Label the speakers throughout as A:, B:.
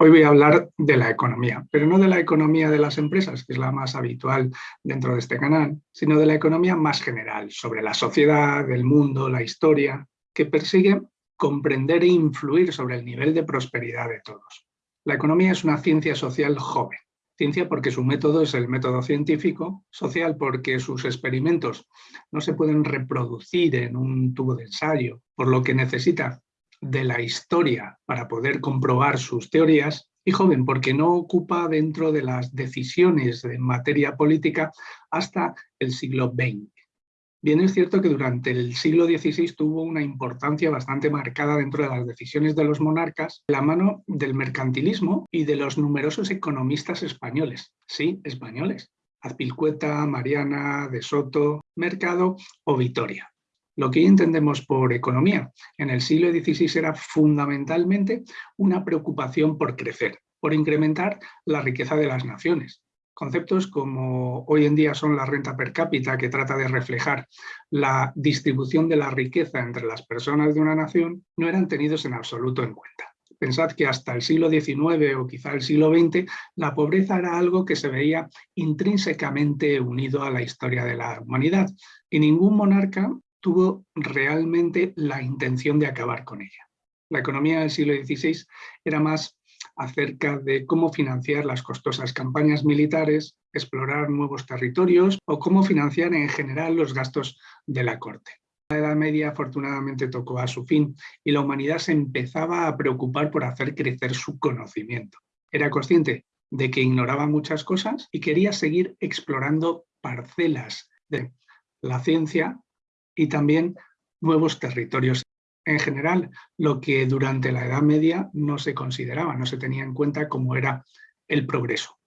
A: Hoy voy a hablar de la economía, pero no de la economía de las empresas, que es la más habitual dentro de este canal, sino de la economía más general, sobre la sociedad, el mundo, la historia, que persigue comprender e influir sobre el nivel de prosperidad de todos. La economía es una ciencia social joven. Ciencia porque su método es el método científico, social porque sus experimentos no se pueden reproducir en un tubo de ensayo, por lo que necesita de la historia para poder comprobar sus teorías y joven porque no ocupa dentro de las decisiones en materia política hasta el siglo XX. Bien es cierto que durante el siglo XVI tuvo una importancia bastante marcada dentro de las decisiones de los monarcas, la mano del mercantilismo y de los numerosos economistas españoles. Sí, españoles. Azpilcueta, Mariana, De Soto, Mercado o Vitoria. Lo que entendemos por economía en el siglo XVI era fundamentalmente una preocupación por crecer, por incrementar la riqueza de las naciones. Conceptos como hoy en día son la renta per cápita, que trata de reflejar la distribución de la riqueza entre las personas de una nación, no eran tenidos en absoluto en cuenta. Pensad que hasta el siglo XIX o quizá el siglo XX la pobreza era algo que se veía intrínsecamente unido a la historia de la humanidad y ningún monarca tuvo realmente la intención de acabar con ella. La economía del siglo XVI era más acerca de cómo financiar las costosas campañas militares, explorar nuevos territorios o cómo financiar en general los gastos de la corte. La Edad Media afortunadamente tocó a su fin y la humanidad se empezaba a preocupar por hacer crecer su conocimiento. Era consciente de que ignoraba muchas cosas y quería seguir explorando parcelas de la ciencia y también nuevos territorios. En general, lo que durante la Edad Media no se consideraba, no se tenía en cuenta como era el progreso.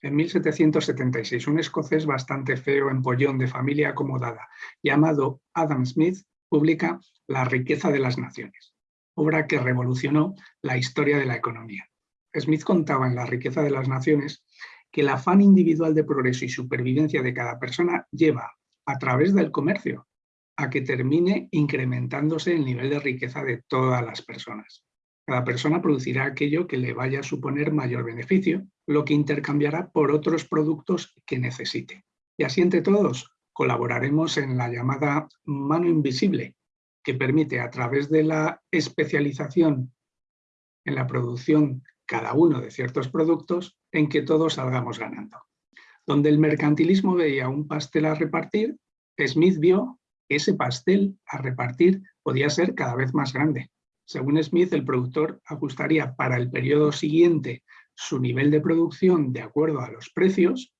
A: En 1776, un escocés bastante feo, empollón, de familia acomodada, llamado Adam Smith, publica La riqueza de las naciones, obra que revolucionó la historia de la economía. Smith contaba en La riqueza de las naciones que el afán individual de progreso y supervivencia de cada persona lleva a través del comercio, a que termine incrementándose el nivel de riqueza de todas las personas. Cada persona producirá aquello que le vaya a suponer mayor beneficio, lo que intercambiará por otros productos que necesite. Y así entre todos colaboraremos en la llamada mano invisible, que permite a través de la especialización en la producción cada uno de ciertos productos, en que todos salgamos ganando. Donde el mercantilismo veía un pastel a repartir, Smith vio que ese pastel a repartir podía ser cada vez más grande. Según Smith, el productor ajustaría para el periodo siguiente su nivel de producción de acuerdo a los precios,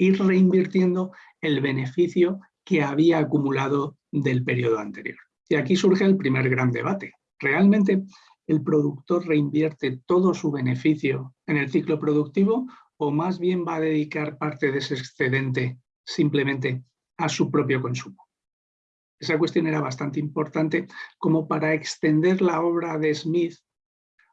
A: y reinvirtiendo el beneficio que había acumulado del periodo anterior. Y aquí surge el primer gran debate. ¿Realmente el productor reinvierte todo su beneficio en el ciclo productivo o más bien va a dedicar parte de ese excedente simplemente a su propio consumo. Esa cuestión era bastante importante como para extender la obra de Smith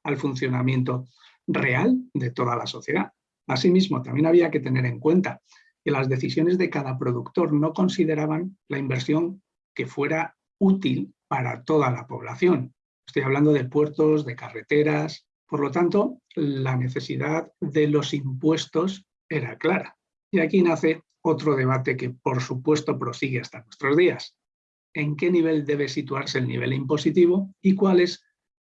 A: al funcionamiento real de toda la sociedad. Asimismo, también había que tener en cuenta que las decisiones de cada productor no consideraban la inversión que fuera útil para toda la población. Estoy hablando de puertos, de carreteras, por lo tanto, la necesidad de los impuestos era clara. Y aquí nace otro debate que, por supuesto, prosigue hasta nuestros días. ¿En qué nivel debe situarse el nivel impositivo y cuáles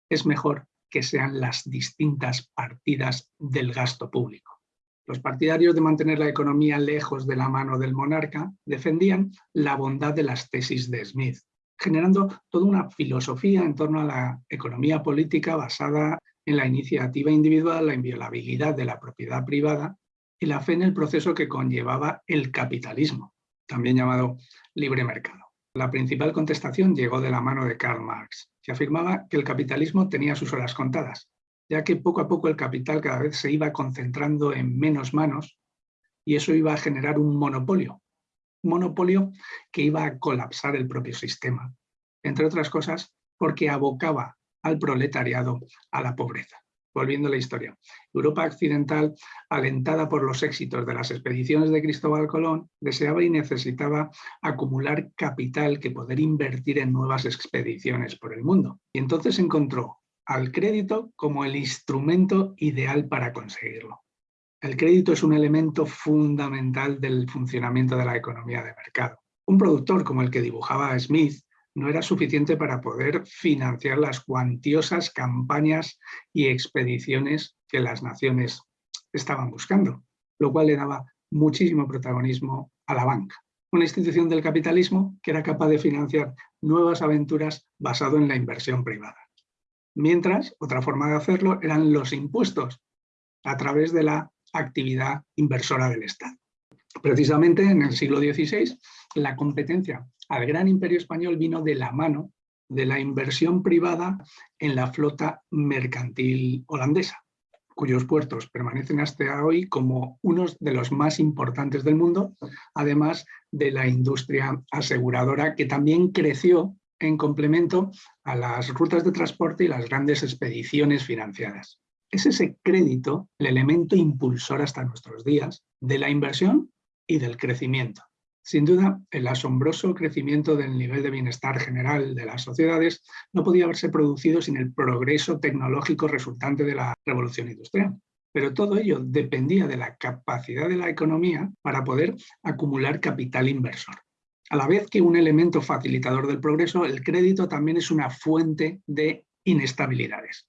A: es mejor que sean las distintas partidas del gasto público? Los partidarios de mantener la economía lejos de la mano del monarca defendían la bondad de las tesis de Smith, generando toda una filosofía en torno a la economía política basada en la iniciativa individual, la inviolabilidad de la propiedad privada y la fe en el proceso que conllevaba el capitalismo, también llamado libre mercado. La principal contestación llegó de la mano de Karl Marx, que afirmaba que el capitalismo tenía sus horas contadas, ya que poco a poco el capital cada vez se iba concentrando en menos manos y eso iba a generar un monopolio, un monopolio que iba a colapsar el propio sistema, entre otras cosas porque abocaba al proletariado, a la pobreza. Volviendo a la historia, Europa occidental, alentada por los éxitos de las expediciones de Cristóbal Colón, deseaba y necesitaba acumular capital que poder invertir en nuevas expediciones por el mundo. Y entonces encontró al crédito como el instrumento ideal para conseguirlo. El crédito es un elemento fundamental del funcionamiento de la economía de mercado. Un productor como el que dibujaba Smith no era suficiente para poder financiar las cuantiosas campañas y expediciones que las naciones estaban buscando, lo cual le daba muchísimo protagonismo a la banca, una institución del capitalismo que era capaz de financiar nuevas aventuras basado en la inversión privada. Mientras, otra forma de hacerlo eran los impuestos, a través de la actividad inversora del Estado. Precisamente en el siglo XVI, la competencia al gran imperio español vino de la mano de la inversión privada en la flota mercantil holandesa, cuyos puertos permanecen hasta hoy como unos de los más importantes del mundo, además de la industria aseguradora que también creció en complemento a las rutas de transporte y las grandes expediciones financiadas. Es ese crédito el elemento impulsor hasta nuestros días de la inversión y del crecimiento. Sin duda, el asombroso crecimiento del nivel de bienestar general de las sociedades no podía haberse producido sin el progreso tecnológico resultante de la revolución industrial. Pero todo ello dependía de la capacidad de la economía para poder acumular capital inversor. A la vez que un elemento facilitador del progreso, el crédito también es una fuente de inestabilidades.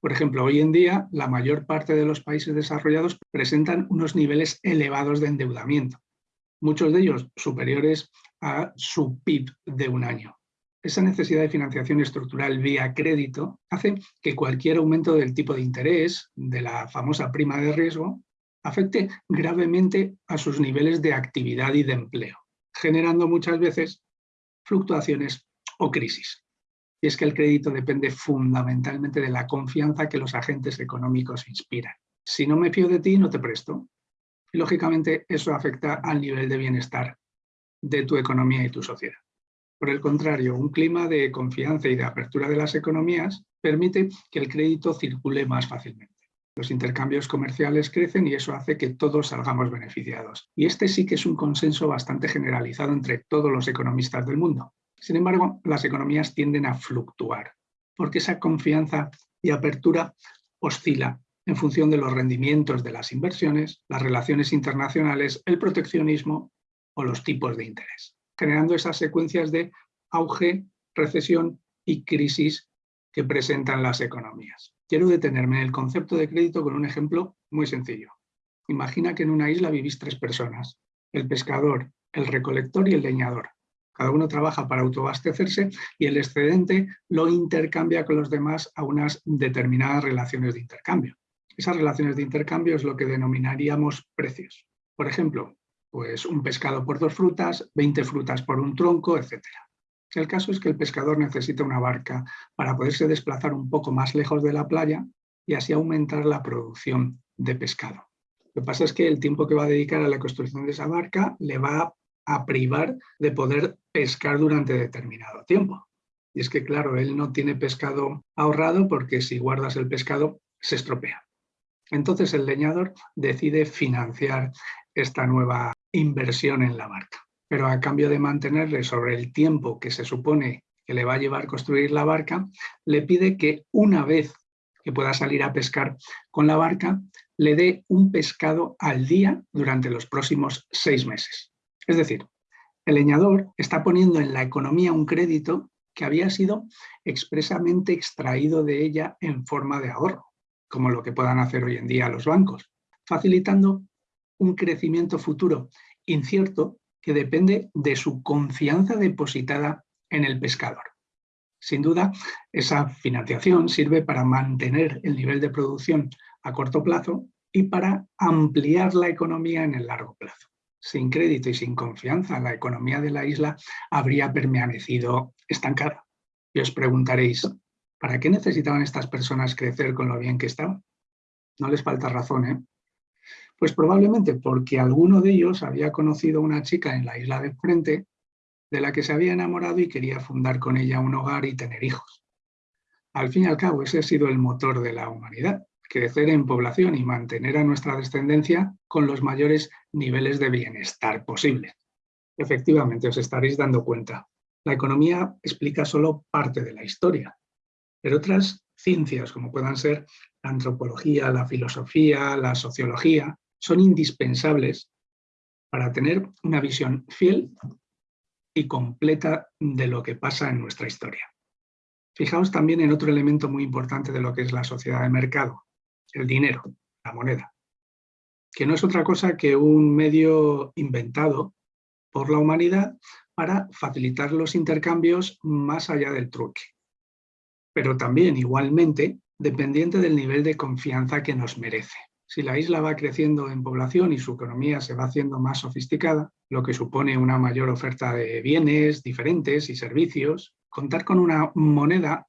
A: Por ejemplo, hoy en día la mayor parte de los países desarrollados presentan unos niveles elevados de endeudamiento, muchos de ellos superiores a su PIB de un año. Esa necesidad de financiación estructural vía crédito hace que cualquier aumento del tipo de interés, de la famosa prima de riesgo, afecte gravemente a sus niveles de actividad y de empleo, generando muchas veces fluctuaciones o crisis. Y es que el crédito depende fundamentalmente de la confianza que los agentes económicos inspiran. Si no me fío de ti, no te presto lógicamente eso afecta al nivel de bienestar de tu economía y tu sociedad. Por el contrario, un clima de confianza y de apertura de las economías permite que el crédito circule más fácilmente. Los intercambios comerciales crecen y eso hace que todos salgamos beneficiados. Y este sí que es un consenso bastante generalizado entre todos los economistas del mundo. Sin embargo, las economías tienden a fluctuar, porque esa confianza y apertura oscila en función de los rendimientos de las inversiones, las relaciones internacionales, el proteccionismo o los tipos de interés, generando esas secuencias de auge, recesión y crisis que presentan las economías. Quiero detenerme en el concepto de crédito con un ejemplo muy sencillo. Imagina que en una isla vivís tres personas, el pescador, el recolector y el leñador. Cada uno trabaja para autoabastecerse y el excedente lo intercambia con los demás a unas determinadas relaciones de intercambio. Esas relaciones de intercambio es lo que denominaríamos precios. Por ejemplo, pues un pescado por dos frutas, 20 frutas por un tronco, etc. El caso es que el pescador necesita una barca para poderse desplazar un poco más lejos de la playa y así aumentar la producción de pescado. Lo que pasa es que el tiempo que va a dedicar a la construcción de esa barca le va a privar de poder pescar durante determinado tiempo. Y es que, claro, él no tiene pescado ahorrado porque si guardas el pescado se estropea. Entonces el leñador decide financiar esta nueva inversión en la barca, pero a cambio de mantenerle sobre el tiempo que se supone que le va a llevar construir la barca, le pide que una vez que pueda salir a pescar con la barca, le dé un pescado al día durante los próximos seis meses. Es decir, el leñador está poniendo en la economía un crédito que había sido expresamente extraído de ella en forma de ahorro como lo que puedan hacer hoy en día los bancos, facilitando un crecimiento futuro incierto que depende de su confianza depositada en el pescador. Sin duda, esa financiación sirve para mantener el nivel de producción a corto plazo y para ampliar la economía en el largo plazo. Sin crédito y sin confianza, la economía de la isla habría permanecido estancada. Y os preguntaréis, ¿Para qué necesitaban estas personas crecer con lo bien que estaban? No les falta razón, ¿eh? Pues probablemente porque alguno de ellos había conocido a una chica en la isla de frente de la que se había enamorado y quería fundar con ella un hogar y tener hijos. Al fin y al cabo, ese ha sido el motor de la humanidad, crecer en población y mantener a nuestra descendencia con los mayores niveles de bienestar posible. Efectivamente, os estaréis dando cuenta. La economía explica solo parte de la historia, pero otras ciencias como puedan ser la antropología, la filosofía, la sociología, son indispensables para tener una visión fiel y completa de lo que pasa en nuestra historia. Fijaos también en otro elemento muy importante de lo que es la sociedad de mercado, el dinero, la moneda, que no es otra cosa que un medio inventado por la humanidad para facilitar los intercambios más allá del truque. Pero también, igualmente, dependiente del nivel de confianza que nos merece. Si la isla va creciendo en población y su economía se va haciendo más sofisticada, lo que supone una mayor oferta de bienes diferentes y servicios, contar con una moneda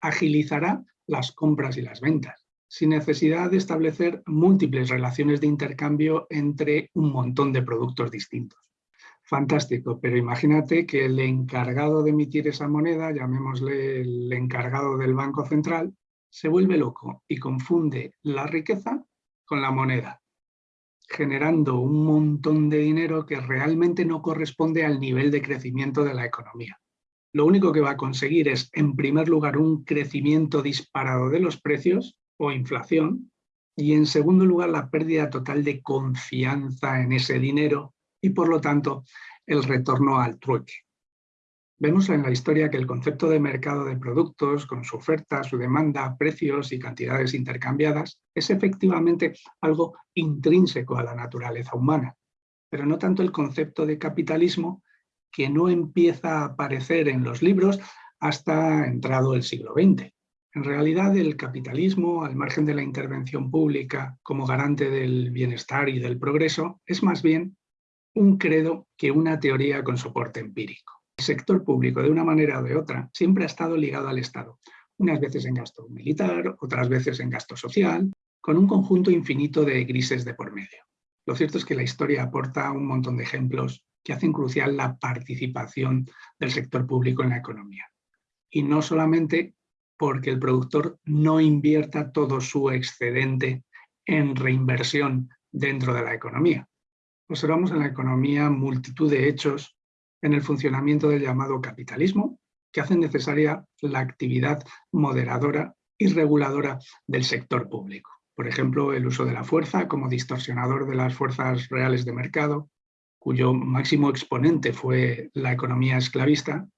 A: agilizará las compras y las ventas, sin necesidad de establecer múltiples relaciones de intercambio entre un montón de productos distintos. Fantástico, pero imagínate que el encargado de emitir esa moneda, llamémosle el encargado del Banco Central, se vuelve loco y confunde la riqueza con la moneda, generando un montón de dinero que realmente no corresponde al nivel de crecimiento de la economía. Lo único que va a conseguir es, en primer lugar, un crecimiento disparado de los precios o inflación, y en segundo lugar, la pérdida total de confianza en ese dinero y, por lo tanto, el retorno al trueque. Vemos en la historia que el concepto de mercado de productos, con su oferta, su demanda, precios y cantidades intercambiadas, es efectivamente algo intrínseco a la naturaleza humana, pero no tanto el concepto de capitalismo que no empieza a aparecer en los libros hasta entrado el siglo XX. En realidad el capitalismo, al margen de la intervención pública como garante del bienestar y del progreso, es más bien un credo que una teoría con soporte empírico. El sector público, de una manera o de otra, siempre ha estado ligado al Estado, unas veces en gasto militar, otras veces en gasto social, con un conjunto infinito de grises de por medio. Lo cierto es que la historia aporta un montón de ejemplos que hacen crucial la participación del sector público en la economía. Y no solamente porque el productor no invierta todo su excedente en reinversión dentro de la economía. Observamos en la economía multitud de hechos en el funcionamiento del llamado capitalismo, que hacen necesaria la actividad moderadora y reguladora del sector público. Por ejemplo, el uso de la fuerza como distorsionador de las fuerzas reales de mercado, cuyo máximo exponente fue la economía esclavista,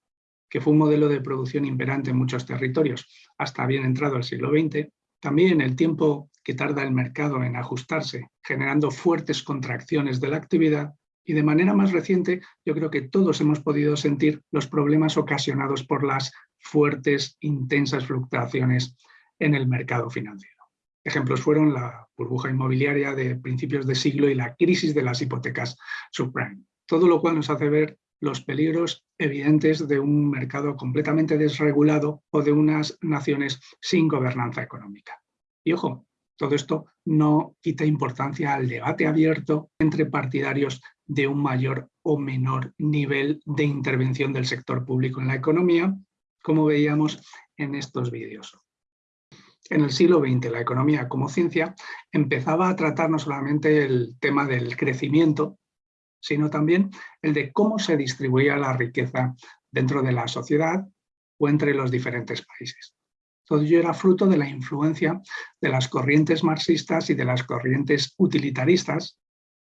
A: que fue un modelo de producción imperante en muchos territorios hasta bien entrado el siglo XX, también el tiempo que tarda el mercado en ajustarse, generando fuertes contracciones de la actividad, y de manera más reciente, yo creo que todos hemos podido sentir los problemas ocasionados por las fuertes, intensas fluctuaciones en el mercado financiero. Ejemplos fueron la burbuja inmobiliaria de principios de siglo y la crisis de las hipotecas subprime. Todo lo cual nos hace ver los peligros evidentes de un mercado completamente desregulado o de unas naciones sin gobernanza económica. Y ojo, todo esto no quita importancia al debate abierto entre partidarios de un mayor o menor nivel de intervención del sector público en la economía, como veíamos en estos vídeos. En el siglo XX, la economía como ciencia empezaba a tratar no solamente el tema del crecimiento, sino también el de cómo se distribuía la riqueza dentro de la sociedad o entre los diferentes países. Todo ello era fruto de la influencia de las corrientes marxistas y de las corrientes utilitaristas,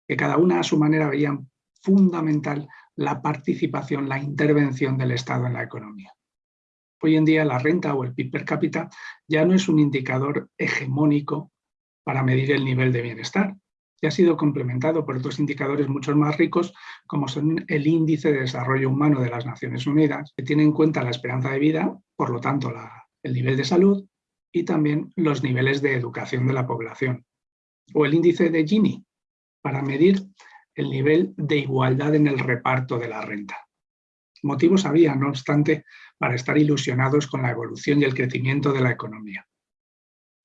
A: que cada una a su manera veían fundamental la participación, la intervención del Estado en la economía. Hoy en día la renta o el PIB per cápita ya no es un indicador hegemónico para medir el nivel de bienestar, ya ha sido complementado por otros indicadores mucho más ricos, como son el Índice de Desarrollo Humano de las Naciones Unidas, que tiene en cuenta la esperanza de vida, por lo tanto el nivel de salud y también los niveles de educación de la población. O el índice de Gini, para medir el nivel de igualdad en el reparto de la renta. Motivos había, no obstante, para estar ilusionados con la evolución y el crecimiento de la economía,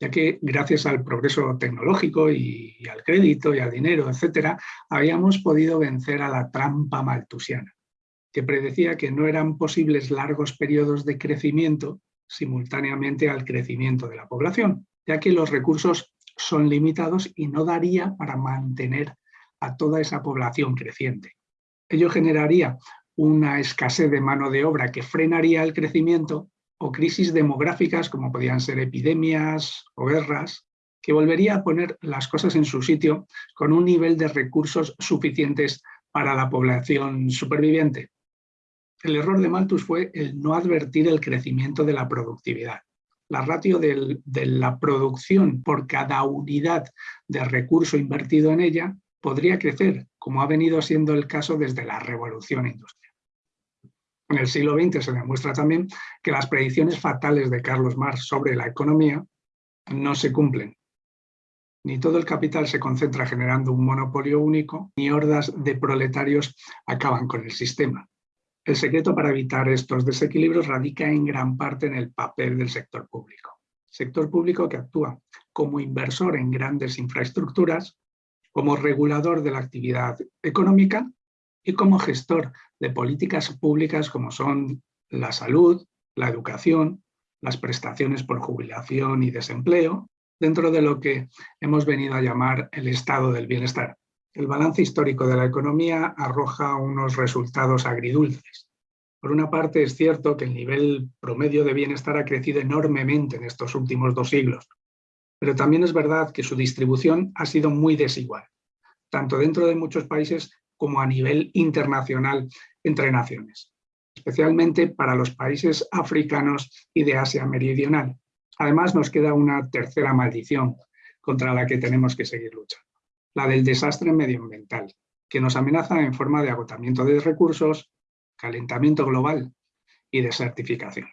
A: ya que gracias al progreso tecnológico y, al crédito y al dinero, etcétera, habíamos podido vencer a la trampa maltusiana, que predecía que no eran posibles largos periodos de crecimiento simultáneamente al crecimiento de la población, ya que los recursos son limitados y no daría para mantener a toda esa población creciente. Ello generaría una escasez de mano de obra que frenaría el crecimiento o crisis demográficas como podían ser epidemias o guerras, que volvería a poner las cosas en su sitio con un nivel de recursos suficientes para la población superviviente. El error de Malthus fue el no advertir el crecimiento de la productividad. La ratio de la producción por cada unidad de recurso invertido en ella podría crecer, como ha venido siendo el caso desde la revolución industrial. En el siglo XX se demuestra también que las predicciones fatales de Carlos Marx sobre la economía no se cumplen. Ni todo el capital se concentra generando un monopolio único, ni hordas de proletarios acaban con el sistema. El secreto para evitar estos desequilibrios radica en gran parte en el papel del sector público. Sector público que actúa como inversor en grandes infraestructuras, como regulador de la actividad económica y como gestor de políticas públicas como son la salud, la educación, las prestaciones por jubilación y desempleo, dentro de lo que hemos venido a llamar el estado del bienestar. El balance histórico de la economía arroja unos resultados agridulces. Por una parte es cierto que el nivel promedio de bienestar ha crecido enormemente en estos últimos dos siglos, pero también es verdad que su distribución ha sido muy desigual, tanto dentro de muchos países como a nivel internacional entre naciones, especialmente para los países africanos y de Asia Meridional, Además, nos queda una tercera maldición contra la que tenemos que seguir luchando, la del desastre medioambiental, que nos amenaza en forma de agotamiento de recursos, calentamiento global y desertificación.